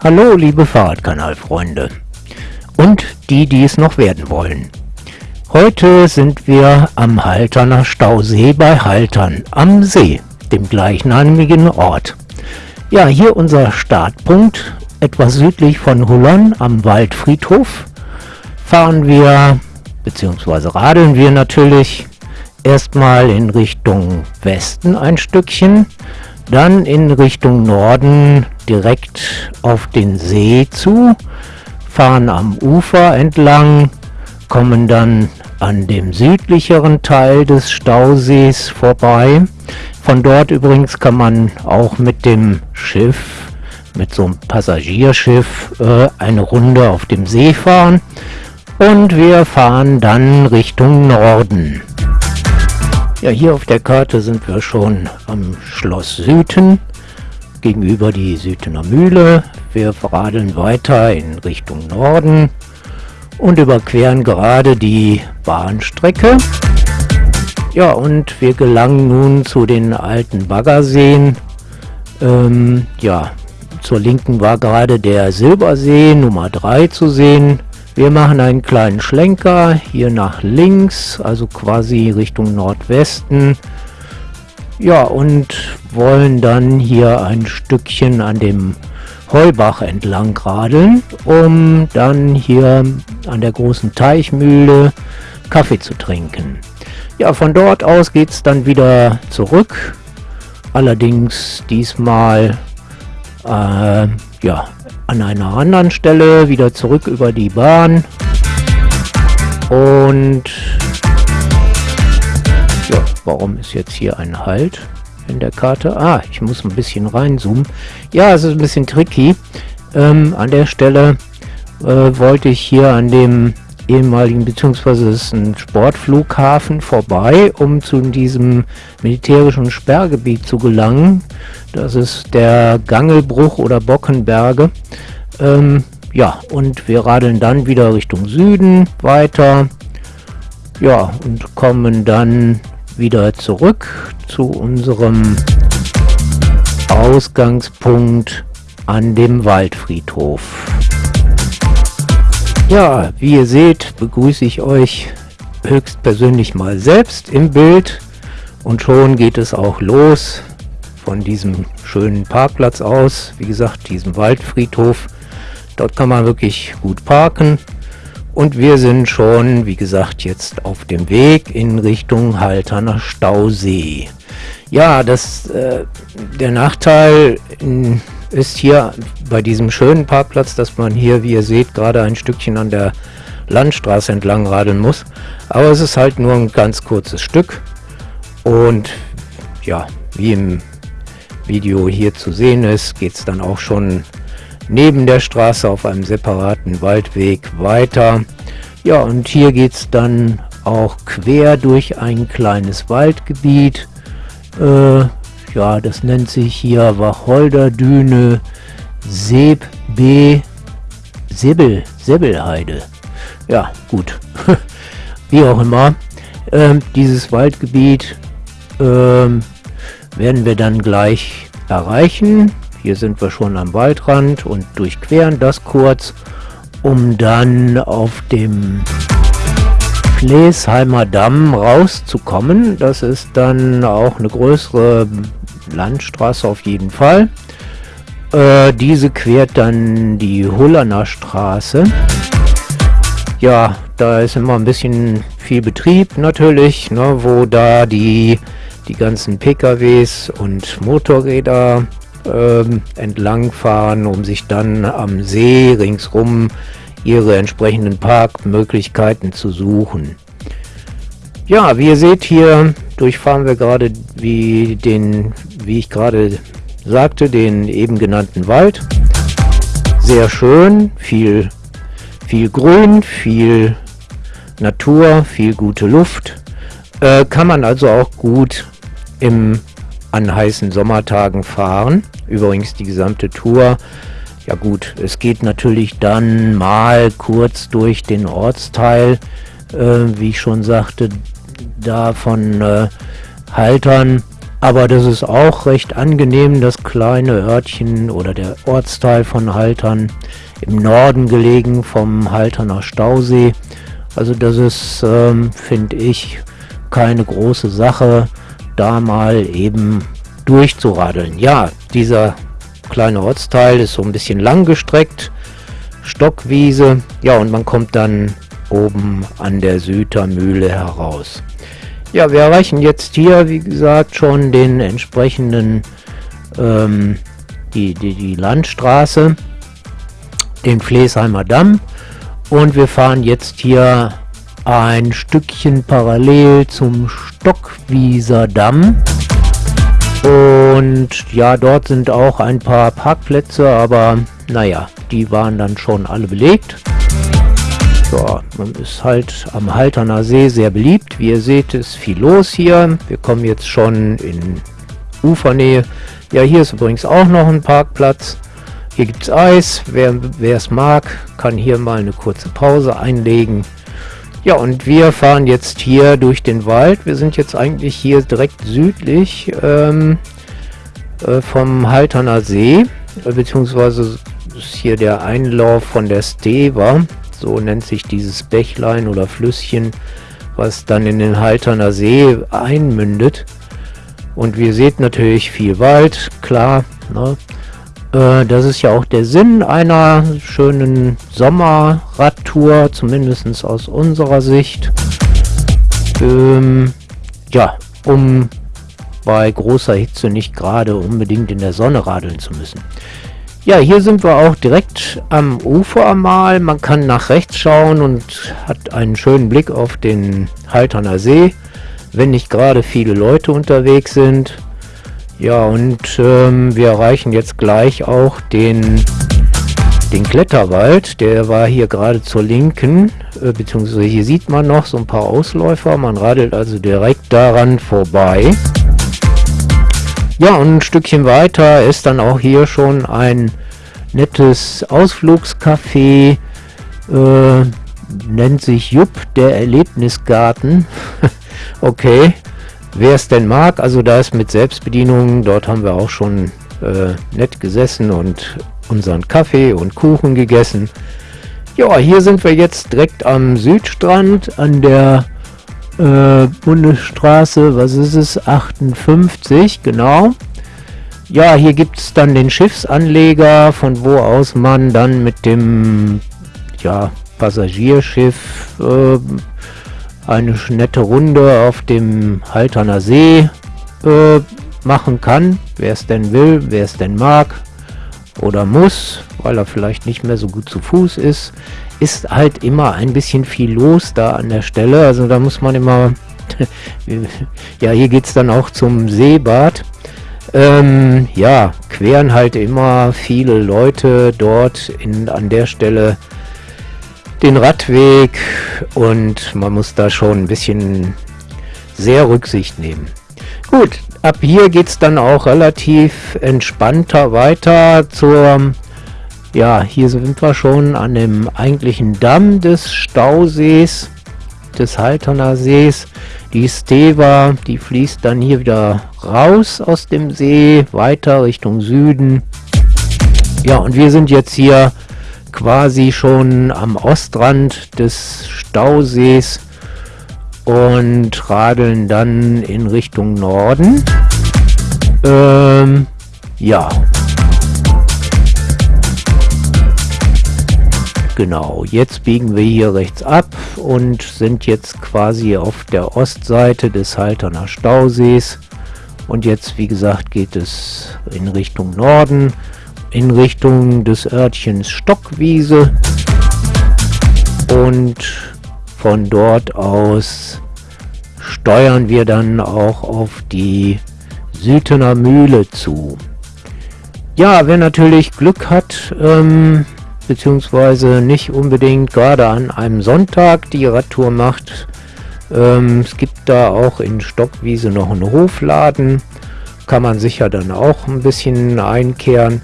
Hallo liebe Fahrradkanalfreunde und die, die es noch werden wollen. Heute sind wir am Halterner Stausee bei Haltern am See, dem gleichnamigen Ort. Ja, hier unser Startpunkt, etwas südlich von Hullon am Waldfriedhof. Fahren wir, beziehungsweise radeln wir natürlich, erstmal in Richtung Westen ein Stückchen, dann in Richtung Norden direkt auf den See zu, fahren am Ufer entlang, kommen dann an dem südlicheren Teil des Stausees vorbei. Von dort übrigens kann man auch mit dem Schiff, mit so einem Passagierschiff, äh, eine Runde auf dem See fahren. Und wir fahren dann Richtung Norden. Ja, hier auf der Karte sind wir schon am Schloss Süden, gegenüber die Südener Mühle. Wir radeln weiter in Richtung Norden und überqueren gerade die Bahnstrecke. Ja, und wir gelangen nun zu den alten Baggerseen. Ähm, ja, zur Linken war gerade der Silbersee Nummer 3 zu sehen. Wir machen einen kleinen Schlenker hier nach links, also quasi Richtung Nordwesten. Ja, und wollen dann hier ein Stückchen an dem Heubach entlang radeln, um dann hier an der großen Teichmühle Kaffee zu trinken. Ja, von dort aus geht es dann wieder zurück. Allerdings diesmal äh, ja, an einer anderen Stelle wieder zurück über die Bahn und ja, warum ist jetzt hier ein Halt in der Karte? Ah, ich muss ein bisschen reinzoomen. Ja, es ist ein bisschen tricky. Ähm, an der Stelle äh, wollte ich hier an dem ehemaligen, beziehungsweise es ist ein Sportflughafen vorbei, um zu diesem militärischen Sperrgebiet zu gelangen. Das ist der Gangelbruch oder Bockenberge. Ähm, ja, und wir radeln dann wieder Richtung Süden weiter. Ja, und kommen dann wieder zurück zu unserem Ausgangspunkt an dem Waldfriedhof. Ja, wie ihr seht, begrüße ich euch höchstpersönlich mal selbst im Bild und schon geht es auch los von diesem schönen Parkplatz aus, wie gesagt, diesem Waldfriedhof. Dort kann man wirklich gut parken und wir sind schon, wie gesagt, jetzt auf dem Weg in Richtung Halterner Stausee. Ja, das, äh, der Nachteil in ist hier bei diesem schönen Parkplatz, dass man hier, wie ihr seht, gerade ein Stückchen an der Landstraße entlang radeln muss. Aber es ist halt nur ein ganz kurzes Stück. Und ja, wie im Video hier zu sehen ist, geht es dann auch schon neben der Straße auf einem separaten Waldweg weiter. Ja, und hier geht es dann auch quer durch ein kleines Waldgebiet. Äh, ja, das nennt sich hier Wacholderdüne Seb B. Sibbel, Sibbelheide. Ja, gut. Wie auch immer. Ähm, dieses Waldgebiet ähm, werden wir dann gleich erreichen. Hier sind wir schon am Waldrand und durchqueren das kurz, um dann auf dem Flesheimer Damm rauszukommen. Das ist dann auch eine größere Landstraße auf jeden Fall. Äh, diese quert dann die Hullerner Straße. Ja, da ist immer ein bisschen viel Betrieb natürlich, ne, wo da die, die ganzen PKWs und Motorräder ähm, entlang fahren, um sich dann am See ringsrum ihre entsprechenden Parkmöglichkeiten zu suchen. Ja, wie ihr seht hier durchfahren wir gerade wie den, wie ich gerade sagte, den eben genannten Wald. Sehr schön, viel, viel Grün, viel Natur, viel gute Luft. Äh, kann man also auch gut im, an heißen Sommertagen fahren. Übrigens die gesamte Tour. Ja gut, es geht natürlich dann mal kurz durch den Ortsteil, äh, wie ich schon sagte, da von äh, Haltern Aber das ist auch recht angenehm, das kleine Örtchen oder der Ortsteil von Haltern im Norden gelegen vom Halterner Stausee. Also das ist, ähm, finde ich, keine große Sache, da mal eben durchzuradeln. Ja, dieser kleine Ortsteil ist so ein bisschen lang gestreckt, Stockwiese, ja und man kommt dann oben an der Sütermühle heraus. Ja, wir erreichen jetzt hier, wie gesagt, schon den entsprechenden, ähm, die, die, die Landstraße, den Flesheimer Damm und wir fahren jetzt hier ein Stückchen parallel zum Stockwieser Damm. Und ja, dort sind auch ein paar Parkplätze, aber naja, die waren dann schon alle belegt. Ja, man ist halt am Halterner See sehr beliebt. Wie ihr seht, ist viel los hier. Wir kommen jetzt schon in Ufernähe. Ja, hier ist übrigens auch noch ein Parkplatz. Hier gibt es Eis. Wer es mag, kann hier mal eine kurze Pause einlegen. Ja, und wir fahren jetzt hier durch den Wald. Wir sind jetzt eigentlich hier direkt südlich ähm, äh, vom Halterner See, äh, beziehungsweise ist hier der Einlauf von der Steva so nennt sich dieses Bächlein oder Flüsschen, was dann in den Halterner See einmündet. Und wir seht natürlich viel Wald, klar. Ne? Äh, das ist ja auch der Sinn einer schönen Sommerradtour, zumindest aus unserer Sicht. Ähm, ja, um bei großer Hitze nicht gerade unbedingt in der Sonne radeln zu müssen. Ja, hier sind wir auch direkt am Ufer mal. Man kann nach rechts schauen und hat einen schönen Blick auf den Halterner See, wenn nicht gerade viele Leute unterwegs sind. Ja, und ähm, wir erreichen jetzt gleich auch den, den Kletterwald. Der war hier gerade zur Linken, äh, beziehungsweise hier sieht man noch so ein paar Ausläufer. Man radelt also direkt daran vorbei. Ja, und ein Stückchen weiter ist dann auch hier schon ein nettes Ausflugscafé, äh, nennt sich Jupp, der Erlebnisgarten. okay, wer es denn mag, also da ist mit Selbstbedienung, dort haben wir auch schon äh, nett gesessen und unseren Kaffee und Kuchen gegessen. Ja, hier sind wir jetzt direkt am Südstrand an der äh, Bundesstraße, was ist es, 58, genau. Ja, hier gibt es dann den Schiffsanleger, von wo aus man dann mit dem ja, Passagierschiff äh, eine nette Runde auf dem Halterner See äh, machen kann. Wer es denn will, wer es denn mag oder muss, weil er vielleicht nicht mehr so gut zu Fuß ist ist halt immer ein bisschen viel los da an der Stelle. Also da muss man immer... ja, hier geht es dann auch zum Seebad. Ähm, ja, queren halt immer viele Leute dort in, an der Stelle den Radweg und man muss da schon ein bisschen sehr Rücksicht nehmen. Gut, ab hier geht es dann auch relativ entspannter weiter zur ja, hier sind wir schon an dem eigentlichen Damm des Stausees, des Halterner Sees. Die Steva, die fließt dann hier wieder raus aus dem See, weiter Richtung Süden. Ja, und wir sind jetzt hier quasi schon am Ostrand des Stausees und radeln dann in Richtung Norden. Ähm, ja. Genau, jetzt biegen wir hier rechts ab und sind jetzt quasi auf der Ostseite des Halterner Stausees. Und jetzt, wie gesagt, geht es in Richtung Norden, in Richtung des Örtchens Stockwiese. Und von dort aus steuern wir dann auch auf die Sütener Mühle zu. Ja, wer natürlich Glück hat, ähm, beziehungsweise nicht unbedingt gerade an einem Sonntag die Radtour macht. Ähm, es gibt da auch in Stockwiese noch einen Hofladen, kann man sicher dann auch ein bisschen einkehren.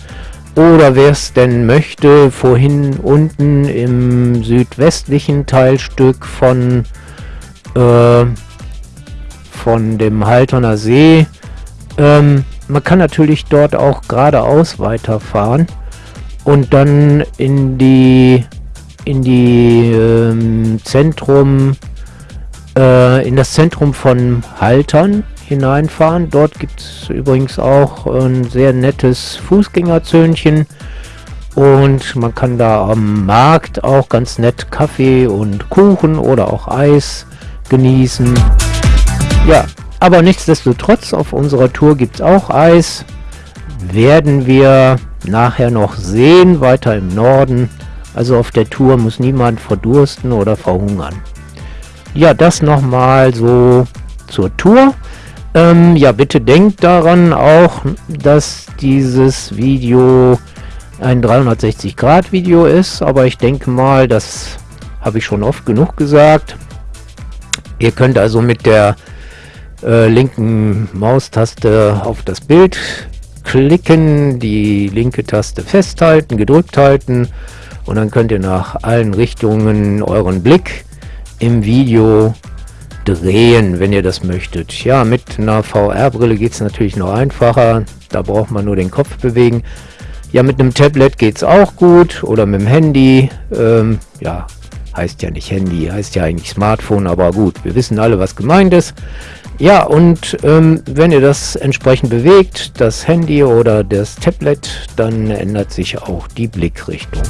Oder wer es denn möchte, vorhin unten im südwestlichen Teilstück von, äh, von dem Halterner See Ähm, man kann natürlich dort auch geradeaus weiterfahren und dann in die in die ähm, Zentrum äh, in das Zentrum von Haltern hineinfahren. Dort gibt es übrigens auch ein sehr nettes Fußgängerzöhnchen und man kann da am Markt auch ganz nett Kaffee und Kuchen oder auch Eis genießen. Ja, aber nichtsdestotrotz auf unserer Tour gibt es auch Eis. Werden wir nachher noch sehen, weiter im Norden. Also auf der Tour muss niemand verdursten oder verhungern. Ja, das nochmal so zur Tour. Ähm, ja, bitte denkt daran auch, dass dieses Video ein 360 Grad Video ist, aber ich denke mal, das habe ich schon oft genug gesagt. Ihr könnt also mit der äh, linken Maustaste auf das Bild klicken, die linke Taste festhalten, gedrückt halten und dann könnt ihr nach allen Richtungen euren Blick im Video drehen, wenn ihr das möchtet. Ja, mit einer VR-Brille geht es natürlich noch einfacher. Da braucht man nur den Kopf bewegen. Ja, mit einem Tablet geht es auch gut oder mit dem Handy. Ähm, ja, heißt ja nicht Handy, heißt ja eigentlich Smartphone, aber gut, wir wissen alle, was gemeint ist. Ja, und ähm, wenn ihr das entsprechend bewegt, das Handy oder das Tablet, dann ändert sich auch die Blickrichtung.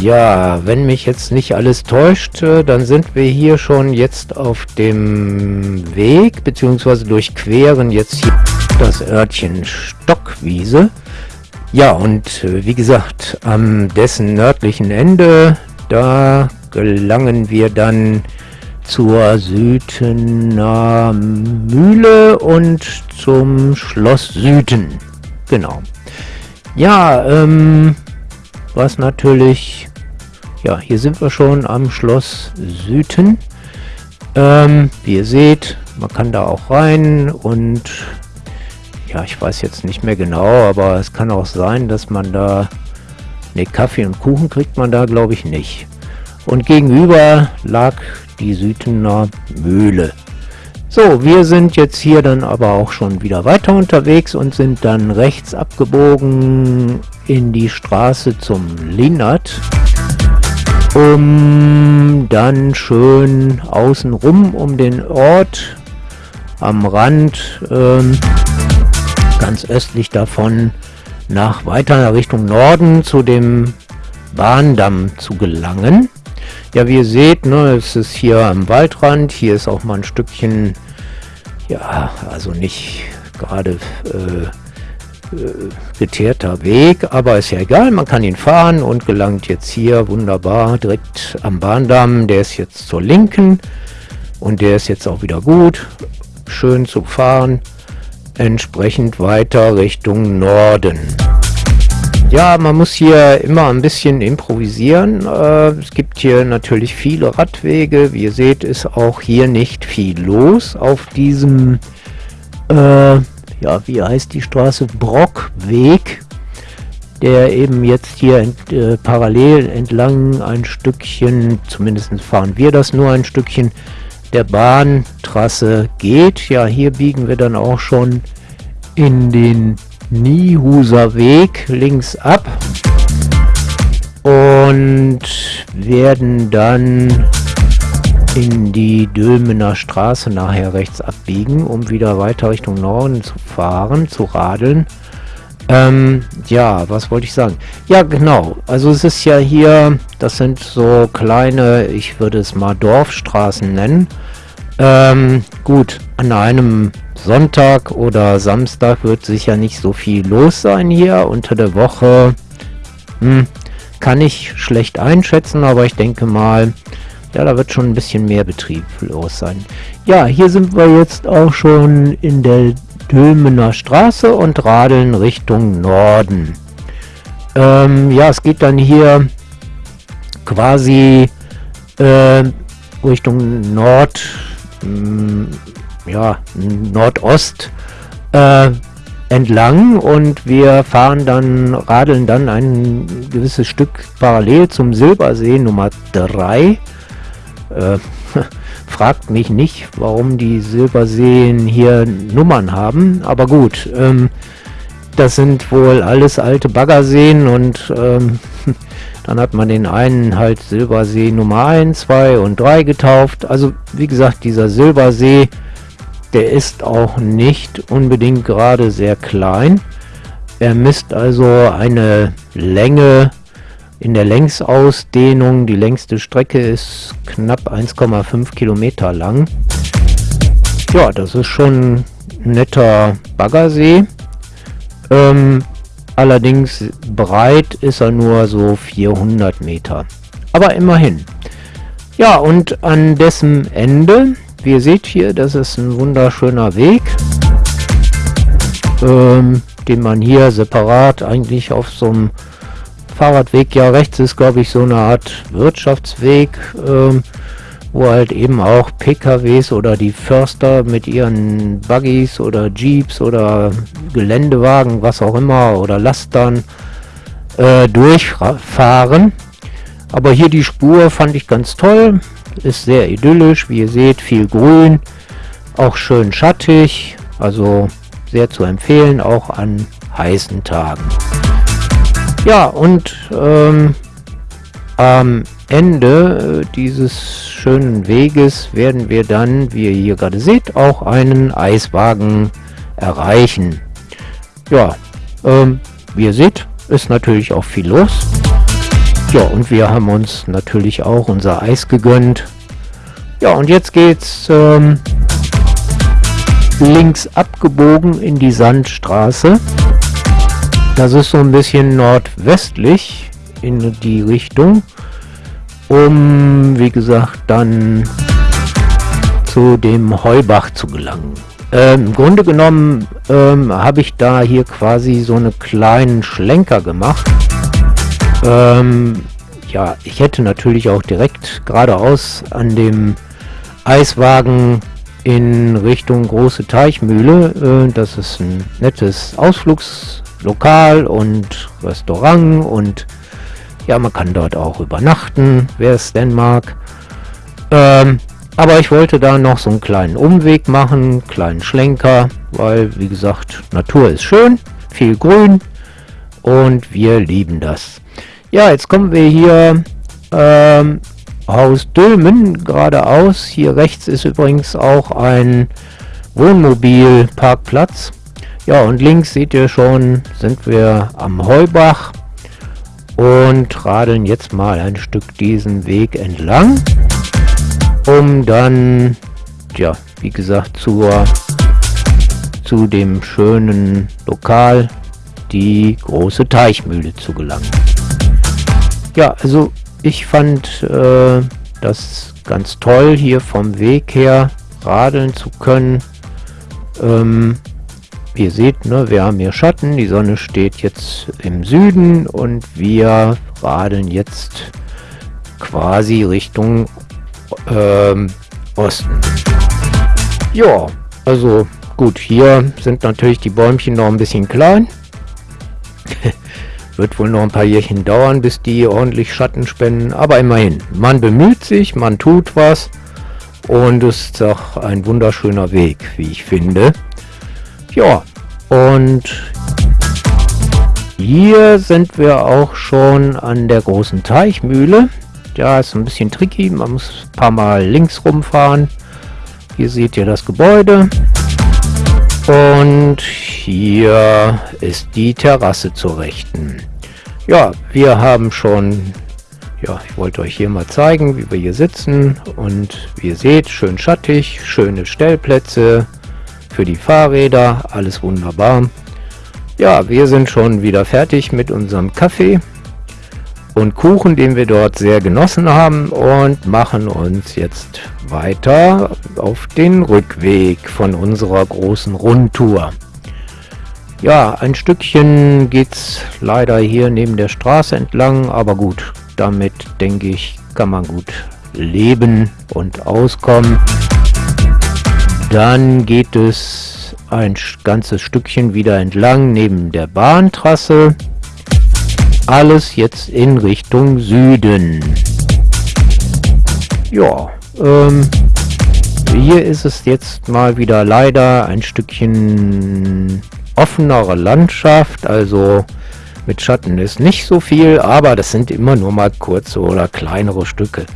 Ja, wenn mich jetzt nicht alles täuscht, äh, dann sind wir hier schon jetzt auf dem Weg, beziehungsweise durchqueren jetzt hier das Örtchen Stockwiese. Ja, und äh, wie gesagt, am dessen nördlichen Ende, da gelangen wir dann zur Südener Mühle und zum Schloss Süden. Genau. Ja, ähm, was natürlich, ja, hier sind wir schon am Schloss Süden. Ähm, wie ihr seht, man kann da auch rein und ja, ich weiß jetzt nicht mehr genau, aber es kann auch sein, dass man da, ne, Kaffee und Kuchen kriegt man da, glaube ich, nicht. Und gegenüber lag die Südener Mühle. So, wir sind jetzt hier dann aber auch schon wieder weiter unterwegs und sind dann rechts abgebogen in die Straße zum Linnert, um dann schön außenrum um den Ort am Rand, ähm, ganz östlich davon, nach weiter Richtung Norden zu dem Bahndamm zu gelangen. Ja, wie ihr seht, ne, es ist hier am Waldrand. Hier ist auch mal ein Stückchen, ja, also nicht gerade äh, geteerter Weg, aber ist ja egal, man kann ihn fahren und gelangt jetzt hier wunderbar direkt am Bahndamm. Der ist jetzt zur Linken und der ist jetzt auch wieder gut, schön zu fahren. Entsprechend weiter Richtung Norden. Ja, man muss hier immer ein bisschen improvisieren. Äh, es gibt hier natürlich viele Radwege. Wie ihr seht, ist auch hier nicht viel los auf diesem, äh, ja, wie heißt die Straße? Brockweg, der eben jetzt hier ent, äh, parallel entlang ein Stückchen, zumindest fahren wir das nur ein Stückchen, der Bahntrasse geht. Ja, hier biegen wir dann auch schon in den Niehuser Weg links ab und werden dann in die Dülmener Straße nachher rechts abbiegen, um wieder weiter Richtung Norden zu fahren, zu radeln. Ähm, ja, was wollte ich sagen? Ja, genau. Also es ist ja hier, das sind so kleine, ich würde es mal Dorfstraßen nennen. Ähm, gut, an einem Sonntag oder Samstag wird sicher nicht so viel los sein hier. Unter der Woche hm, kann ich schlecht einschätzen, aber ich denke mal, ja, da wird schon ein bisschen mehr Betrieb los sein. Ja, hier sind wir jetzt auch schon in der Dülmener Straße und radeln Richtung Norden. Ähm, ja, es geht dann hier quasi äh, Richtung Nord, mh, hm, ja, Nordost äh, entlang und wir fahren dann, radeln dann ein gewisses Stück parallel zum Silbersee Nummer 3. Äh, Fragt mich nicht, warum die Silberseen hier Nummern haben, aber gut, ähm, das sind wohl alles alte Baggerseen und ähm, dann hat man den einen halt Silbersee Nummer 1, 2 und 3 getauft. Also wie gesagt, dieser Silbersee, der ist auch nicht unbedingt gerade sehr klein. Er misst also eine Länge in der Längsausdehnung. Die längste Strecke ist knapp 1,5 Kilometer lang. Ja, das ist schon ein netter Baggersee. Ähm, allerdings breit ist er nur so 400 Meter. Aber immerhin. Ja, und an dessen Ende, wie ihr seht hier, das ist ein wunderschöner Weg, ähm, den man hier separat eigentlich auf so einem Fahrradweg, ja rechts ist glaube ich so eine Art Wirtschaftsweg, ähm, wo halt eben auch PKWs oder die Förster mit ihren Buggies oder Jeeps oder Geländewagen, was auch immer, oder Lastern äh, durchfahren. Aber hier die Spur fand ich ganz toll, ist sehr idyllisch, wie ihr seht, viel Grün, auch schön schattig, also sehr zu empfehlen, auch an heißen Tagen. Ja, und ähm, am Ende äh, dieses schönen Weges werden wir dann, wie ihr hier gerade seht, auch einen Eiswagen erreichen. Ja, ähm, wie ihr seht, ist natürlich auch viel los. Ja, und wir haben uns natürlich auch unser Eis gegönnt. Ja, und jetzt geht's ähm, links abgebogen in die Sandstraße. Das ist so ein bisschen nordwestlich in die Richtung, um, wie gesagt, dann zu dem Heubach zu gelangen. Ähm, Im Grunde genommen ähm, habe ich da hier quasi so einen kleinen Schlenker gemacht. Ähm, ja, ich hätte natürlich auch direkt geradeaus an dem Eiswagen in Richtung Große Teichmühle. Äh, das ist ein nettes Ausflugslokal und Restaurant und ja, man kann dort auch übernachten, wer es denn mag. Ähm, aber ich wollte da noch so einen kleinen Umweg machen, kleinen Schlenker, weil wie gesagt, Natur ist schön, viel Grün und wir lieben das. Ja, jetzt kommen wir hier ähm, Haus Dülmen geradeaus. Hier rechts ist übrigens auch ein Wohnmobilparkplatz. Ja, und links seht ihr schon, sind wir am Heubach und radeln jetzt mal ein Stück diesen Weg entlang, um dann, ja, wie gesagt, zur, zu dem schönen Lokal, die große Teichmühle zu gelangen. Ja, also ich fand äh, das ganz toll, hier vom Weg her radeln zu können. Ähm, ihr seht, ne, wir haben hier Schatten, die Sonne steht jetzt im Süden und wir radeln jetzt quasi Richtung ähm, Osten. Ja, also gut, hier sind natürlich die Bäumchen noch ein bisschen klein. Wird wohl noch ein paar Jährchen dauern, bis die ordentlich Schatten spenden, aber immerhin. Man bemüht sich, man tut was und es ist auch ein wunderschöner Weg, wie ich finde. Ja, und hier sind wir auch schon an der großen Teichmühle. Ja, ist ein bisschen tricky, man muss ein paar Mal links rumfahren. Hier seht ihr das Gebäude. Und hier ist die Terrasse zur Rechten. Ja, wir haben schon, ja, ich wollte euch hier mal zeigen, wie wir hier sitzen. Und wie ihr seht, schön schattig, schöne Stellplätze für die Fahrräder, alles wunderbar. Ja, wir sind schon wieder fertig mit unserem Kaffee und Kuchen, den wir dort sehr genossen haben und machen uns jetzt weiter auf den Rückweg von unserer großen Rundtour. Ja, ein Stückchen geht es leider hier neben der Straße entlang, aber gut, damit denke ich, kann man gut leben und auskommen. Dann geht es ein ganzes Stückchen wieder entlang neben der Bahntrasse. Alles jetzt in Richtung Süden. Ja, ähm, Hier ist es jetzt mal wieder leider ein Stückchen offenere Landschaft, also mit Schatten ist nicht so viel, aber das sind immer nur mal kurze oder kleinere Stücke.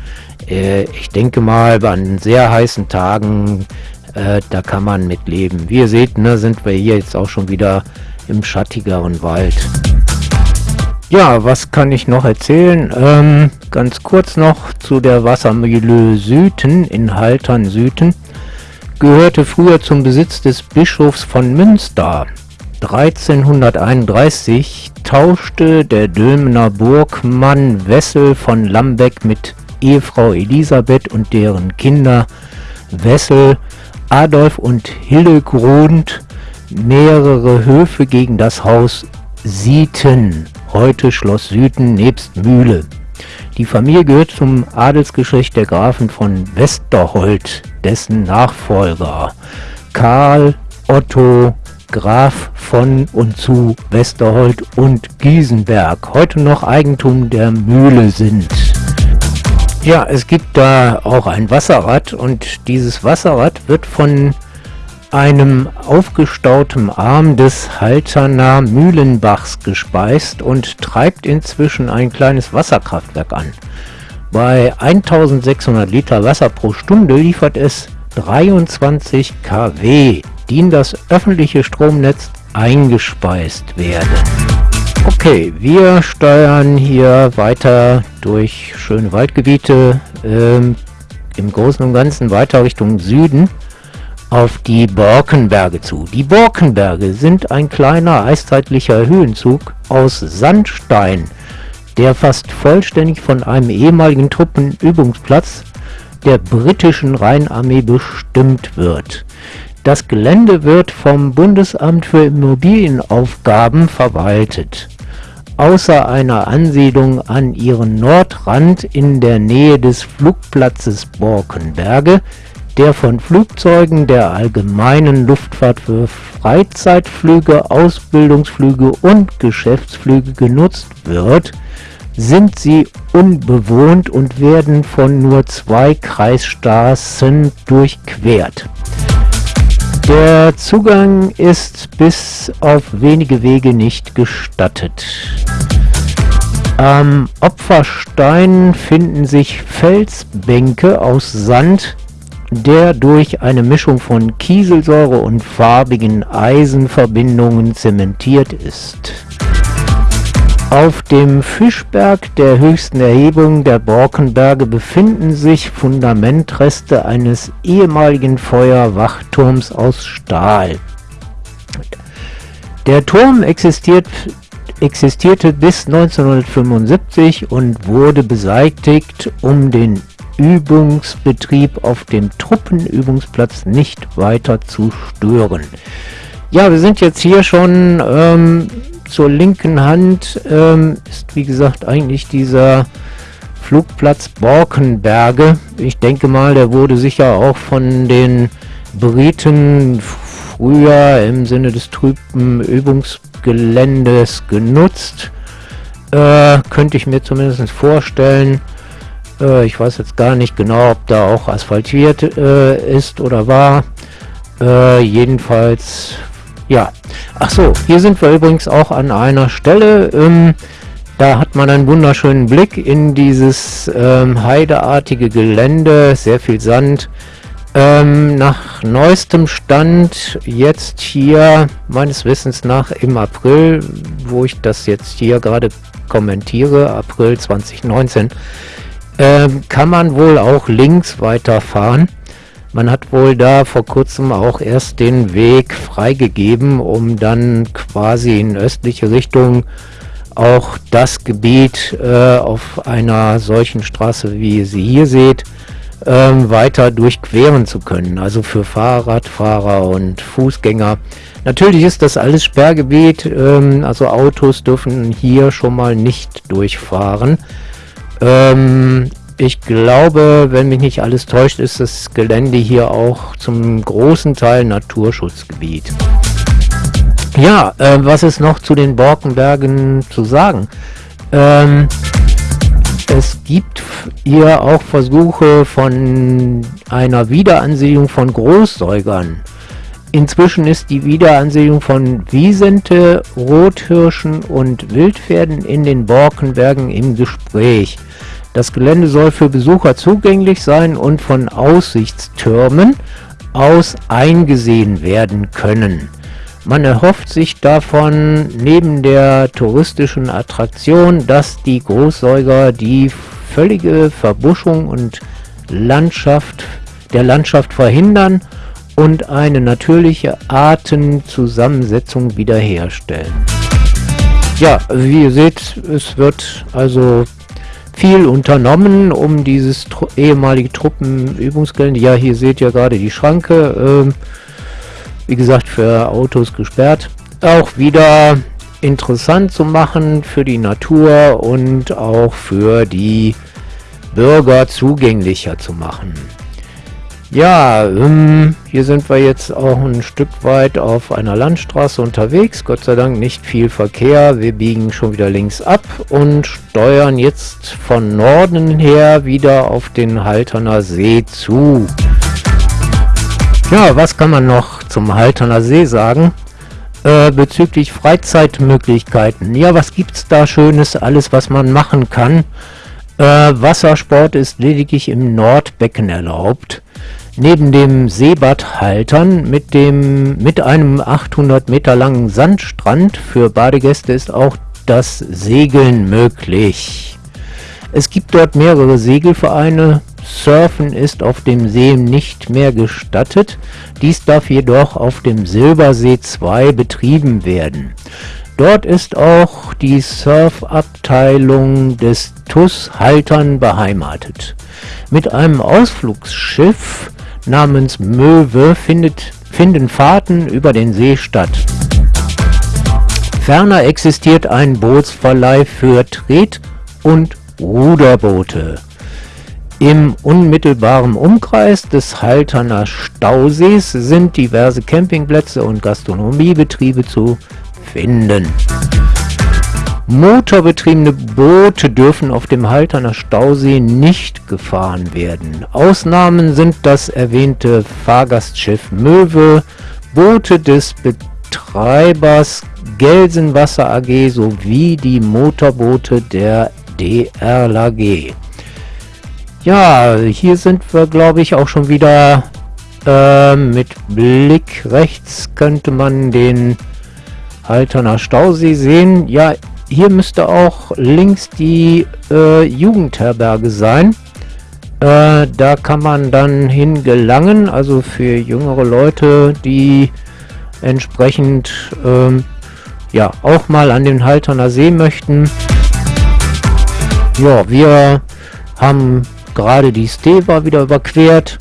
Äh, ich denke mal, an sehr heißen Tagen, äh, da kann man mit leben. Wie ihr seht, ne, sind wir hier jetzt auch schon wieder im schattigeren Wald. Ja, was kann ich noch erzählen? Ähm, ganz kurz noch zu der Wassermühle Süden in Haltern Süden. Gehörte früher zum Besitz des Bischofs von Münster. 1331 tauschte der Dülmener Burgmann Wessel von Lambeck mit Ehefrau Elisabeth und deren Kinder Wessel, Adolf und Hillegrund mehrere Höfe gegen das Haus Sieten heute Schloss Süden nebst Mühle. Die Familie gehört zum Adelsgeschlecht der Grafen von Westerhold, dessen Nachfolger Karl Otto Graf von und zu Westerhold und Giesenberg, heute noch Eigentum der Mühle sind. Ja, es gibt da auch ein Wasserrad und dieses Wasserrad wird von einem aufgestauten Arm des Halterner Mühlenbachs gespeist und treibt inzwischen ein kleines Wasserkraftwerk an. Bei 1600 Liter Wasser pro Stunde liefert es 23 kW, die in das öffentliche Stromnetz eingespeist werden. Okay, wir steuern hier weiter durch schöne Waldgebiete, ähm, im Großen und Ganzen weiter Richtung Süden auf die Borkenberge zu. Die Borkenberge sind ein kleiner eiszeitlicher Höhenzug aus Sandstein, der fast vollständig von einem ehemaligen Truppenübungsplatz der britischen Rheinarmee bestimmt wird. Das Gelände wird vom Bundesamt für Immobilienaufgaben verwaltet. Außer einer Ansiedlung an ihren Nordrand in der Nähe des Flugplatzes Borkenberge der von Flugzeugen der allgemeinen Luftfahrt für Freizeitflüge, Ausbildungsflüge und Geschäftsflüge genutzt wird, sind sie unbewohnt und werden von nur zwei Kreisstraßen durchquert. Der Zugang ist bis auf wenige Wege nicht gestattet. Am Opferstein finden sich Felsbänke aus Sand, der durch eine Mischung von Kieselsäure und farbigen Eisenverbindungen zementiert ist. Auf dem Fischberg, der höchsten Erhebung der Borkenberge, befinden sich Fundamentreste eines ehemaligen Feuerwachturms aus Stahl. Der Turm existiert, existierte bis 1975 und wurde beseitigt, um den Übungsbetrieb auf dem Truppenübungsplatz nicht weiter zu stören. Ja, wir sind jetzt hier schon ähm, zur linken Hand, ähm, ist wie gesagt eigentlich dieser Flugplatz Borkenberge. Ich denke mal, der wurde sicher auch von den Briten früher im Sinne des Truppenübungsgeländes genutzt. Äh, könnte ich mir zumindest vorstellen. Äh, ich weiß jetzt gar nicht genau, ob da auch asphaltiert äh, ist oder war. Äh, jedenfalls, ja. Ach so, hier sind wir übrigens auch an einer Stelle. Ähm, da hat man einen wunderschönen Blick in dieses ähm, heideartige Gelände, sehr viel Sand. Ähm, nach neuestem Stand jetzt hier, meines Wissens nach im April, wo ich das jetzt hier gerade kommentiere, April 2019, ähm, kann man wohl auch links weiterfahren. Man hat wohl da vor kurzem auch erst den Weg freigegeben, um dann quasi in östliche Richtung auch das Gebiet äh, auf einer solchen Straße, wie ihr sie hier seht, ähm, weiter durchqueren zu können. Also für Fahrradfahrer und Fußgänger. Natürlich ist das alles Sperrgebiet, ähm, also Autos dürfen hier schon mal nicht durchfahren. Ähm, ich glaube, wenn mich nicht alles täuscht, ist das Gelände hier auch zum großen Teil Naturschutzgebiet. Ja, äh, was ist noch zu den Borkenbergen zu sagen? Ähm, Es gibt hier auch Versuche von einer Wiederansiedlung von Großsäugern. Inzwischen ist die Wiederansiedlung von Wiesente, Rothirschen und Wildpferden in den Borkenbergen im Gespräch. Das Gelände soll für Besucher zugänglich sein und von Aussichtstürmen aus eingesehen werden können. Man erhofft sich davon neben der touristischen Attraktion, dass die Großsäuger die völlige Verbuschung und Landschaft der Landschaft verhindern und eine natürliche Artenzusammensetzung wiederherstellen. Ja, wie ihr seht, es wird also viel unternommen, um dieses tru ehemalige Truppenübungsgelände, ja hier seht ihr gerade die Schranke, äh, wie gesagt für Autos gesperrt, auch wieder interessant zu machen für die Natur und auch für die Bürger zugänglicher zu machen. Ja, ähm, hier sind wir jetzt auch ein Stück weit auf einer Landstraße unterwegs. Gott sei Dank nicht viel Verkehr. Wir biegen schon wieder links ab und steuern jetzt von Norden her wieder auf den Halterner See zu. Ja, was kann man noch zum Halterner See sagen? Äh, bezüglich Freizeitmöglichkeiten. Ja, was gibt es da Schönes? Alles, was man machen kann. Äh, Wassersport ist lediglich im Nordbecken erlaubt. Neben dem Seebad Haltern mit, dem, mit einem 800 Meter langen Sandstrand für Badegäste ist auch das Segeln möglich. Es gibt dort mehrere Segelvereine. Surfen ist auf dem See nicht mehr gestattet. Dies darf jedoch auf dem Silbersee 2 betrieben werden. Dort ist auch die Surfabteilung des TUS Haltern beheimatet. Mit einem Ausflugsschiff namens Möwe findet, finden Fahrten über den See statt. Ferner existiert ein Bootsverleih für Tret- und Ruderboote. Im unmittelbaren Umkreis des Halterner Stausees sind diverse Campingplätze und Gastronomiebetriebe zu finden. Motorbetriebene Boote dürfen auf dem Halterner Stausee nicht gefahren werden. Ausnahmen sind das erwähnte Fahrgastschiff Möwe, Boote des Betreibers Gelsenwasser AG sowie die Motorboote der DRLAG. Ja, hier sind wir glaube ich auch schon wieder äh, mit Blick rechts könnte man den Halterner Stausee sehen. Ja, hier müsste auch links die äh, Jugendherberge sein. Äh, da kann man dann hingelangen, also für jüngere Leute, die entsprechend ähm, ja auch mal an den Halterner See möchten. Ja, wir haben gerade die Steva wieder überquert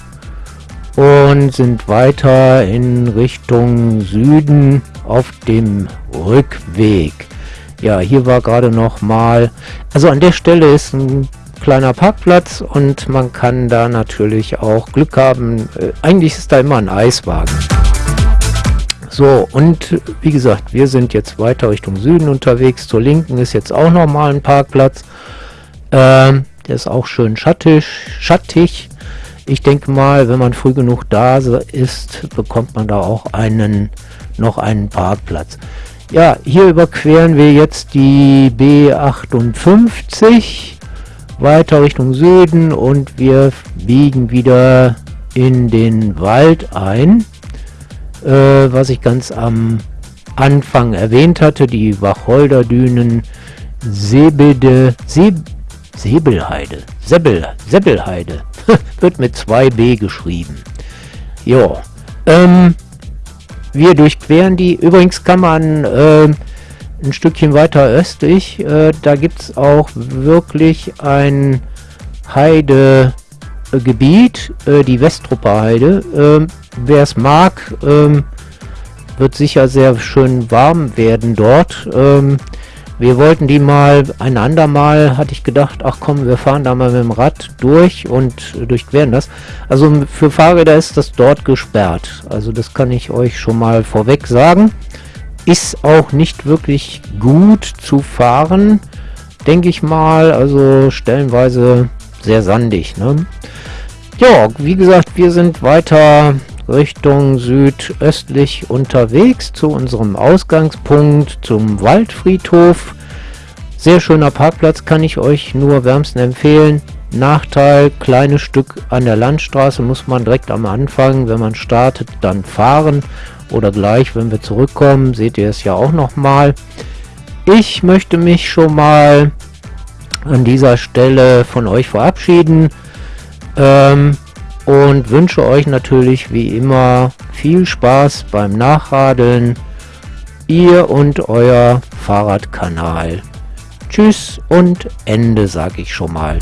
und sind weiter in Richtung Süden auf dem Rückweg. Ja, hier war gerade noch mal, also an der Stelle ist ein kleiner Parkplatz und man kann da natürlich auch Glück haben. Äh, eigentlich ist da immer ein Eiswagen. So, und wie gesagt, wir sind jetzt weiter Richtung Süden unterwegs. Zur Linken ist jetzt auch noch mal ein Parkplatz. Ähm, der ist auch schön schattig. schattig. Ich denke mal, wenn man früh genug da ist, bekommt man da auch einen noch einen Parkplatz. Ja, hier überqueren wir jetzt die B58 weiter Richtung Süden und wir biegen wieder in den Wald ein, äh, was ich ganz am Anfang erwähnt hatte, die Wacholderdünen Sebede, Seb, Sebelheide, Sebel, Sebelheide, wird mit 2b geschrieben. Ja, ähm, wir durchqueren die. Übrigens kann man äh, ein Stückchen weiter östlich, äh, da gibt es auch wirklich ein Heidegebiet, äh, die Westrupper Heide. Ähm, Wer es mag, ähm, wird sicher sehr schön warm werden dort. Wir wollten die mal, ein andermal hatte ich gedacht, ach komm, wir fahren da mal mit dem Rad durch und durchqueren das. Also für Fahrräder ist das dort gesperrt. Also das kann ich euch schon mal vorweg sagen. Ist auch nicht wirklich gut zu fahren, denke ich mal. Also stellenweise sehr sandig. Ne? Ja, wie gesagt, wir sind weiter Richtung südöstlich unterwegs zu unserem Ausgangspunkt, zum Waldfriedhof. Sehr schöner Parkplatz, kann ich euch nur wärmsten empfehlen. Nachteil, kleines Stück an der Landstraße muss man direkt am Anfang, wenn man startet, dann fahren oder gleich, wenn wir zurückkommen, seht ihr es ja auch noch mal. Ich möchte mich schon mal an dieser Stelle von euch verabschieden ähm, und wünsche euch natürlich wie immer viel Spaß beim Nachradeln. Ihr und euer Fahrradkanal. Tschüss und Ende, sage ich schon mal.